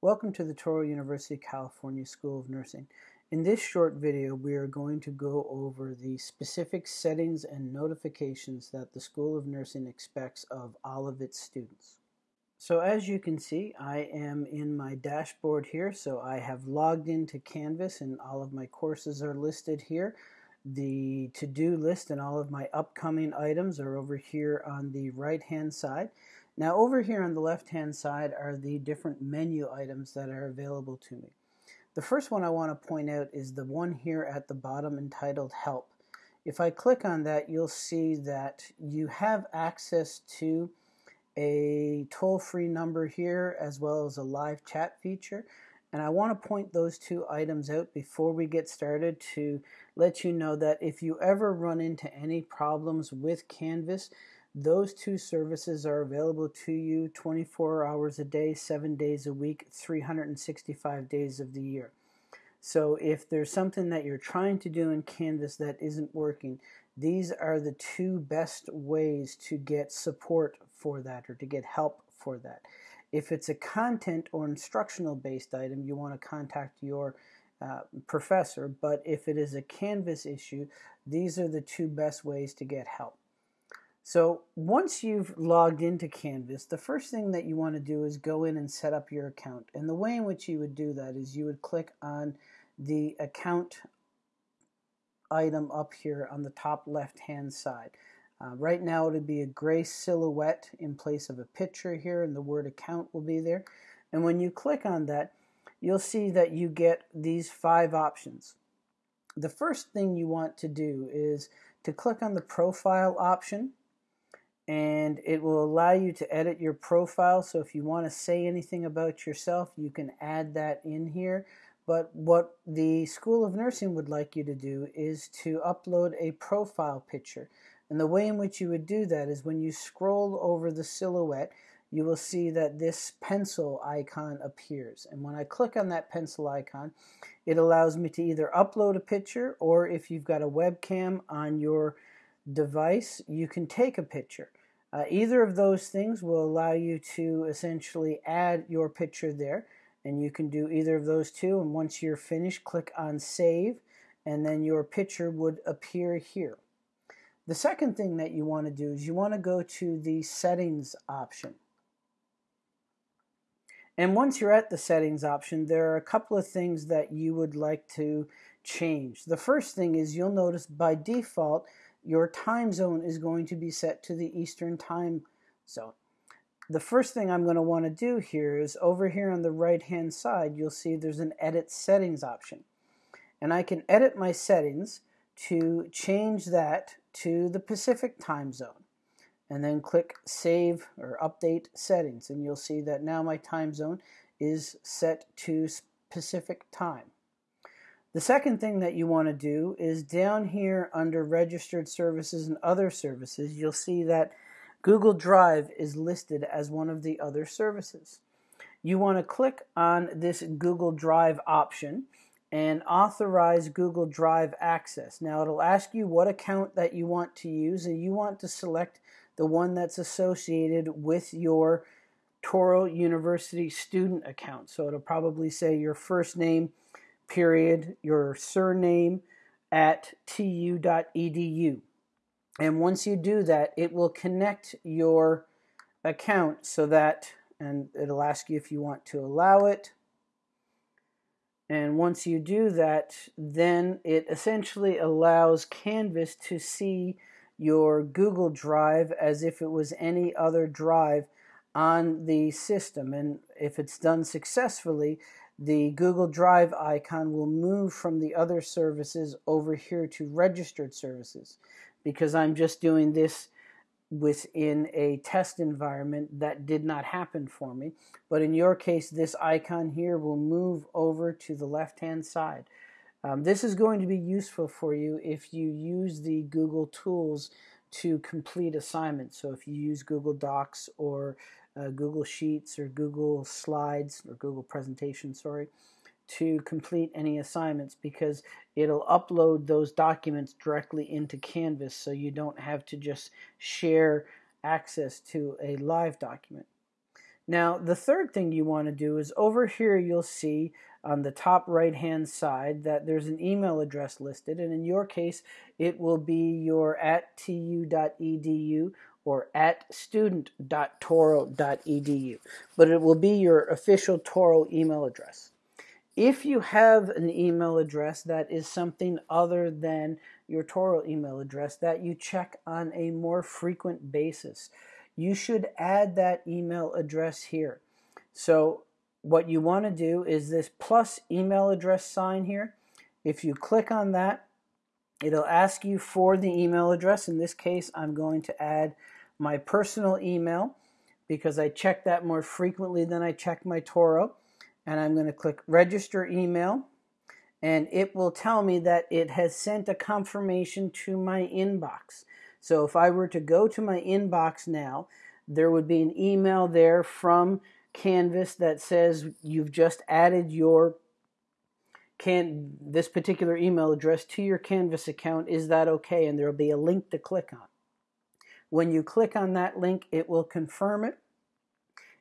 Welcome to the Touro University California School of Nursing. In this short video, we are going to go over the specific settings and notifications that the School of Nursing expects of all of its students. So as you can see, I am in my dashboard here, so I have logged into Canvas and all of my courses are listed here. The to-do list and all of my upcoming items are over here on the right-hand side. Now over here on the left hand side are the different menu items that are available to me. The first one I want to point out is the one here at the bottom entitled Help. If I click on that you'll see that you have access to a toll-free number here as well as a live chat feature and I want to point those two items out before we get started to let you know that if you ever run into any problems with Canvas those two services are available to you 24 hours a day, 7 days a week, 365 days of the year. So if there's something that you're trying to do in Canvas that isn't working, these are the two best ways to get support for that or to get help for that. If it's a content or instructional based item, you want to contact your uh, professor, but if it is a Canvas issue, these are the two best ways to get help. So once you've logged into Canvas, the first thing that you want to do is go in and set up your account. And the way in which you would do that is you would click on the account item up here on the top left hand side. Uh, right now it would be a gray silhouette in place of a picture here and the word account will be there. And when you click on that, you'll see that you get these five options. The first thing you want to do is to click on the profile option and it will allow you to edit your profile. So if you want to say anything about yourself, you can add that in here. But what the School of Nursing would like you to do is to upload a profile picture. And the way in which you would do that is when you scroll over the silhouette, you will see that this pencil icon appears. And when I click on that pencil icon, it allows me to either upload a picture or if you've got a webcam on your device, you can take a picture. Uh, either of those things will allow you to essentially add your picture there and you can do either of those two and once you're finished click on save and then your picture would appear here. The second thing that you want to do is you want to go to the settings option. And once you're at the settings option, there are a couple of things that you would like to change. The first thing is you'll notice by default your time zone is going to be set to the Eastern time zone. The first thing I'm going to want to do here is over here on the right hand side you'll see there's an edit settings option and I can edit my settings to change that to the Pacific time zone and then click save or update settings and you'll see that now my time zone is set to Pacific time. The second thing that you want to do is down here under registered services and other services, you'll see that Google Drive is listed as one of the other services. You want to click on this Google Drive option and authorize Google Drive access. Now it'll ask you what account that you want to use and you want to select the one that's associated with your Touro University student account. So it'll probably say your first name, period, your surname at tu.edu. And once you do that, it will connect your account so that, and it'll ask you if you want to allow it. And once you do that, then it essentially allows Canvas to see your Google Drive as if it was any other drive on the system. And if it's done successfully, the Google Drive icon will move from the other services over here to registered services because I'm just doing this within a test environment that did not happen for me. But in your case, this icon here will move over to the left-hand side. Um, this is going to be useful for you if you use the Google tools to complete assignments. So if you use Google Docs or uh, Google Sheets or Google Slides or Google Presentation, sorry, to complete any assignments because it'll upload those documents directly into Canvas so you don't have to just share access to a live document. Now, the third thing you want to do is over here you'll see on the top right hand side that there's an email address listed, and in your case, it will be your at tu.edu or at student.touro.edu, but it will be your official Touro email address. If you have an email address that is something other than your Touro email address that you check on a more frequent basis, you should add that email address here. So what you want to do is this plus email address sign here. If you click on that, it'll ask you for the email address. In this case, I'm going to add my personal email because I check that more frequently than I check my Touro. And I'm going to click register email and it will tell me that it has sent a confirmation to my inbox. So if I were to go to my inbox now, there would be an email there from Canvas that says you've just added your can this particular email address to your Canvas account. Is that okay? And there'll be a link to click on. When you click on that link, it will confirm it.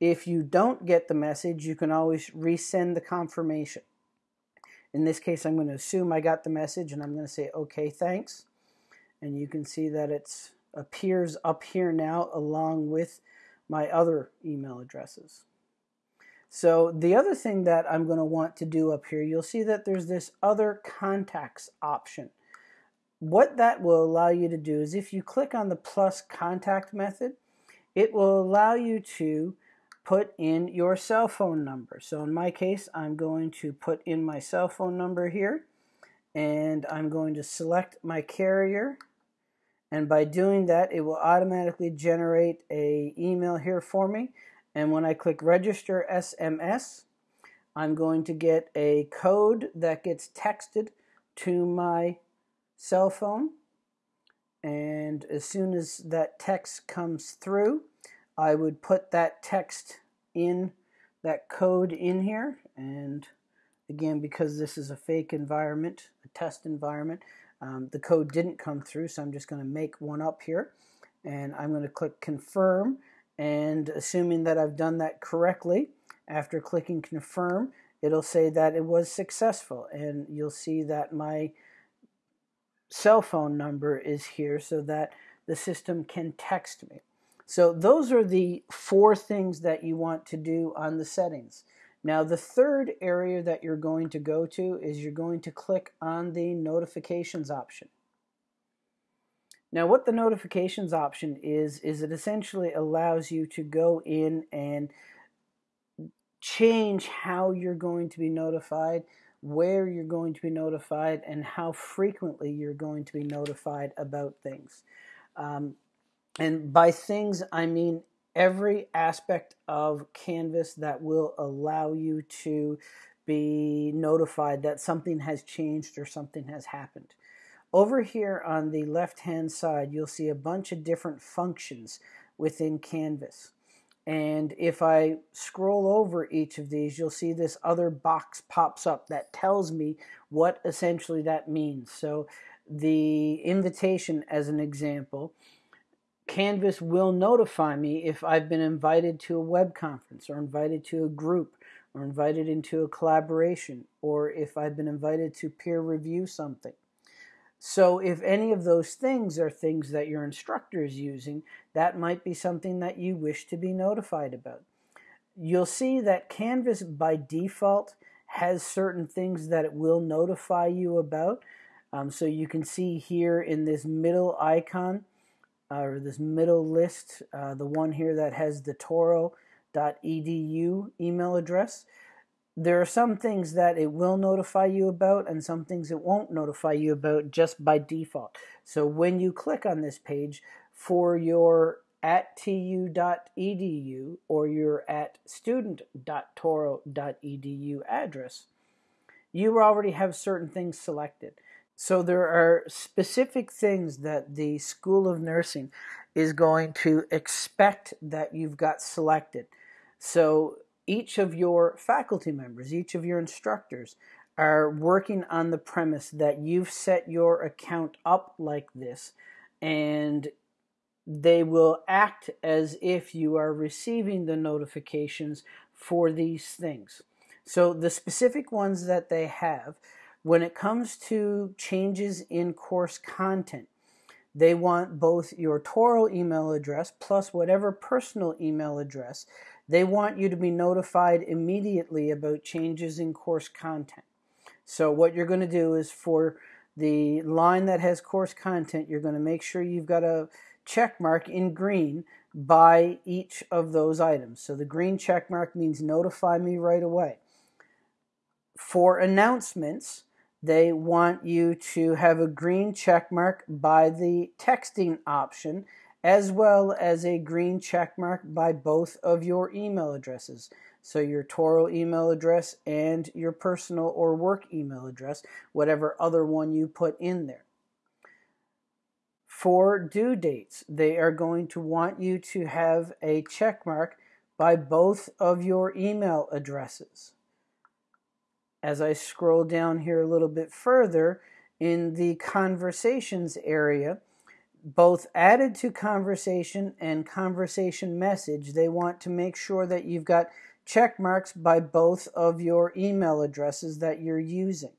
If you don't get the message, you can always resend the confirmation. In this case, I'm going to assume I got the message and I'm going to say, okay, thanks and you can see that it appears up here now along with my other email addresses. So the other thing that I'm going to want to do up here, you'll see that there's this other contacts option. What that will allow you to do is if you click on the plus contact method, it will allow you to put in your cell phone number. So in my case, I'm going to put in my cell phone number here and I'm going to select my carrier and by doing that it will automatically generate a email here for me and when I click register SMS I'm going to get a code that gets texted to my cell phone and as soon as that text comes through I would put that text in that code in here and again because this is a fake environment a test environment um, the code didn't come through, so I'm just going to make one up here. And I'm going to click confirm. And assuming that I've done that correctly, after clicking confirm, it'll say that it was successful. And you'll see that my cell phone number is here so that the system can text me. So those are the four things that you want to do on the settings. Now the third area that you're going to go to is you're going to click on the notifications option. Now what the notifications option is, is it essentially allows you to go in and change how you're going to be notified, where you're going to be notified, and how frequently you're going to be notified about things. Um, and by things, I mean every aspect of Canvas that will allow you to be notified that something has changed or something has happened. Over here on the left hand side, you'll see a bunch of different functions within Canvas. And if I scroll over each of these, you'll see this other box pops up that tells me what essentially that means. So the invitation, as an example, Canvas will notify me if I've been invited to a web conference or invited to a group or invited into a collaboration or if I've been invited to peer review something. So if any of those things are things that your instructor is using, that might be something that you wish to be notified about. You'll see that Canvas by default has certain things that it will notify you about. Um, so you can see here in this middle icon, uh, or this middle list, uh, the one here that has the touro.edu email address, there are some things that it will notify you about and some things it won't notify you about just by default. So when you click on this page for your at tu.edu or your at student.touro.edu address, you already have certain things selected. So there are specific things that the School of Nursing is going to expect that you've got selected. So each of your faculty members, each of your instructors are working on the premise that you've set your account up like this and they will act as if you are receiving the notifications for these things. So the specific ones that they have, when it comes to changes in course content, they want both your Touro email address plus whatever personal email address. They want you to be notified immediately about changes in course content. So what you're going to do is for the line that has course content, you're going to make sure you've got a check mark in green by each of those items. So the green check mark means notify me right away. For announcements, they want you to have a green check mark by the texting option as well as a green check mark by both of your email addresses. So your Touro email address and your personal or work email address, whatever other one you put in there. For due dates, they are going to want you to have a check mark by both of your email addresses. As I scroll down here a little bit further, in the conversations area, both added to conversation and conversation message, they want to make sure that you've got check marks by both of your email addresses that you're using.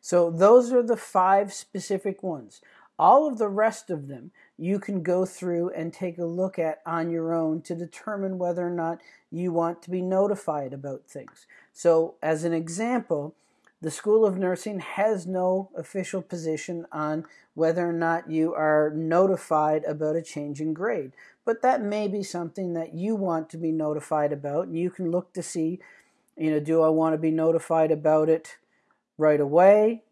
So those are the five specific ones. All of the rest of them you can go through and take a look at on your own to determine whether or not you want to be notified about things. So, as an example, the School of Nursing has no official position on whether or not you are notified about a change in grade. But that may be something that you want to be notified about, and you can look to see, you know, do I want to be notified about it right away?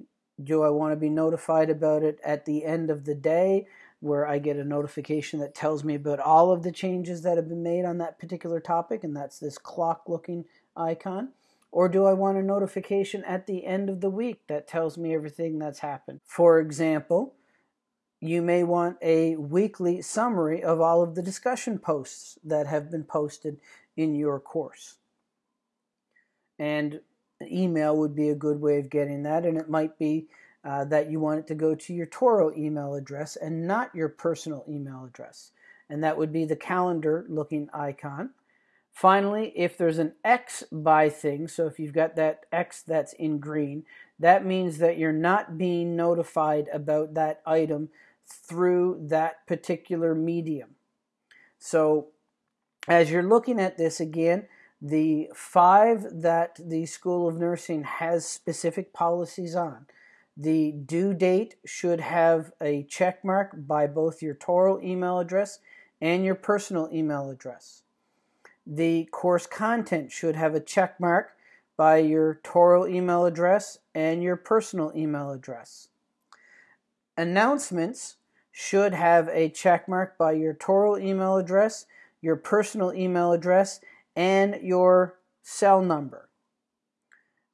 Do I want to be notified about it at the end of the day where I get a notification that tells me about all of the changes that have been made on that particular topic, and that's this clock looking icon? Or do I want a notification at the end of the week that tells me everything that's happened? For example, you may want a weekly summary of all of the discussion posts that have been posted in your course. And email would be a good way of getting that, and it might be uh, that you want it to go to your Touro email address and not your personal email address. And that would be the calendar looking icon. Finally, if there's an X by thing, so if you've got that X that's in green, that means that you're not being notified about that item through that particular medium. So as you're looking at this again, the five that the School of Nursing has specific policies on. The due date should have a check mark by both your Touro email address and your personal email address. The course content should have a check mark by your Touro email address and your personal email address. Announcements should have a check mark by your Touro email address, your personal email address, and your cell number.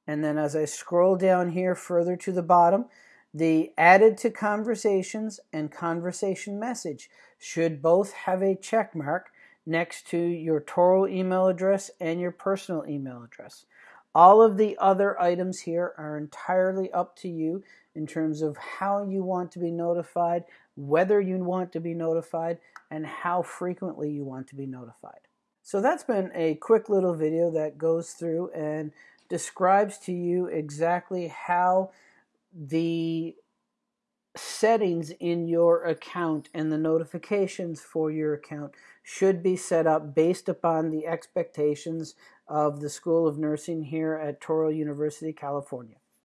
And then as I scroll down here further to the bottom, the added to conversations and conversation message should both have a check mark next to your Touro email address and your personal email address. All of the other items here are entirely up to you in terms of how you want to be notified, whether you want to be notified, and how frequently you want to be notified. So that's been a quick little video that goes through and describes to you exactly how the settings in your account and the notifications for your account should be set up based upon the expectations of the School of Nursing here at Touro University, California.